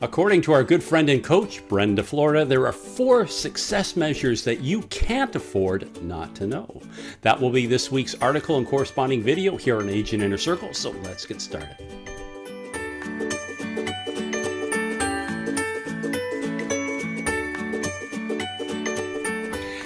According to our good friend and coach, Brenda Florida, there are four success measures that you can't afford not to know. That will be this week's article and corresponding video here on Agent Inner Circle, so let's get started.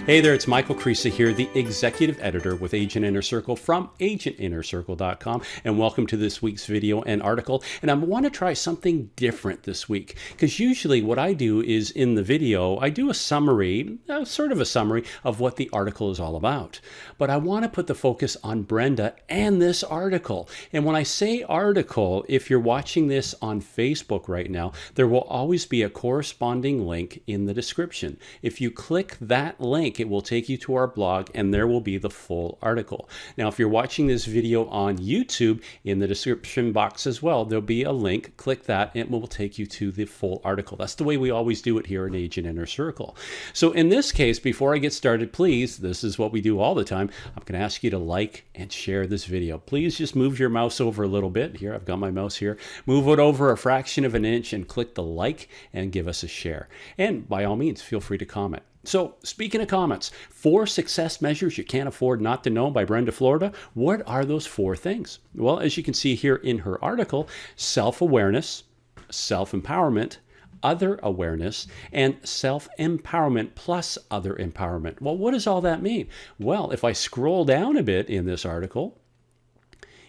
Hey there, it's Michael Creasa here, the executive editor with Agent Inner Circle from agentinnercircle.com, and welcome to this week's video and article. And I want to try something different this week because usually what I do is in the video, I do a summary, uh, sort of a summary of what the article is all about. But I want to put the focus on Brenda and this article. And when I say article, if you're watching this on Facebook right now, there will always be a corresponding link in the description. If you click that link, link, it will take you to our blog and there will be the full article. Now, if you're watching this video on YouTube, in the description box as well, there'll be a link. Click that and it will take you to the full article. That's the way we always do it here in Agent Inner Circle. So in this case, before I get started, please, this is what we do all the time. I'm going to ask you to like and share this video. Please just move your mouse over a little bit. Here, I've got my mouse here. Move it over a fraction of an inch and click the like and give us a share. And by all means, feel free to comment. So, speaking of comments, four success measures you can't afford not to know by Brenda Florida. What are those four things? Well, as you can see here in her article, self awareness, self empowerment, other awareness, and self empowerment plus other empowerment. Well, what does all that mean? Well, if I scroll down a bit in this article,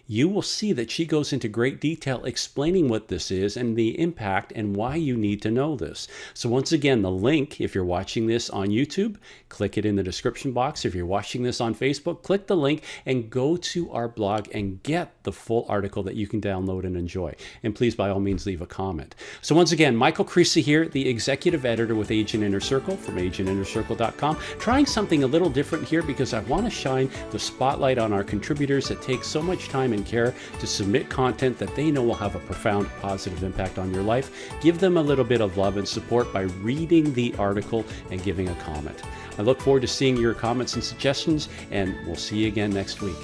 you will see that she goes into great detail explaining what this is and the impact and why you need to know this. So once again, the link, if you're watching this on YouTube, click it in the description box. If you're watching this on Facebook, click the link and go to our blog and get the full article that you can download and enjoy. And please, by all means, leave a comment. So once again, Michael Creasa here, the executive editor with Agent Inner Circle from agentinnercircle.com, trying something a little different here because I want to shine the spotlight on our contributors that take so much time and care to submit content that they know will have a profound positive impact on your life. Give them a little bit of love and support by reading the article and giving a comment. I look forward to seeing your comments and suggestions, and we'll see you again next week.